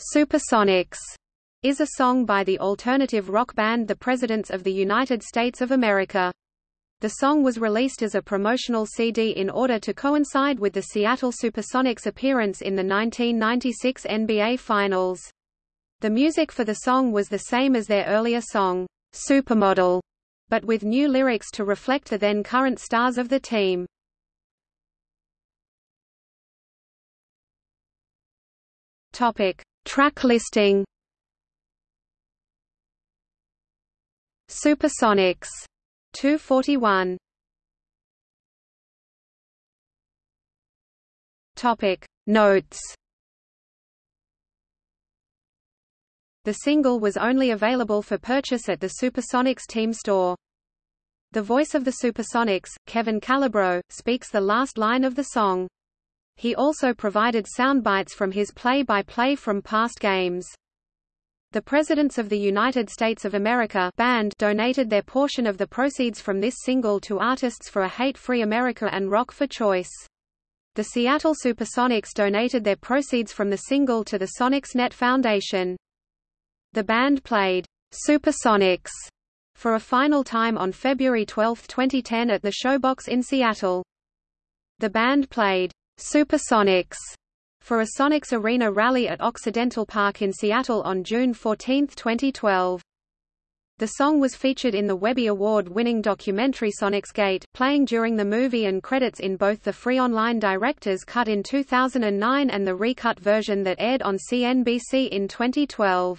Supersonics is a song by the alternative rock band The Presidents of the United States of America. The song was released as a promotional CD in order to coincide with the Seattle Supersonics appearance in the 1996 NBA Finals. The music for the song was the same as their earlier song, Supermodel, but with new lyrics to reflect the then current stars of the team. Topic: Track listing Supersonics 241 Topic Notes The single was only available for purchase at the Supersonics team store. The voice of the Supersonics, Kevin Calabro, speaks the last line of the song. He also provided soundbites from his play-by-play -play from past games. The Presidents of the United States of America band donated their portion of the proceeds from this single to Artists for a Hate-Free America and Rock for Choice. The Seattle Supersonics donated their proceeds from the single to the Sonics Net Foundation. The band played Supersonics for a final time on February 12, 2010 at the Showbox in Seattle. The band played Supersonics for a Sonics Arena rally at Occidental Park in Seattle on June 14, 2012. The song was featured in the Webby Award-winning documentary Sonicsgate, playing during the movie and credits in both the free online director's cut in 2009 and the recut version that aired on CNBC in 2012.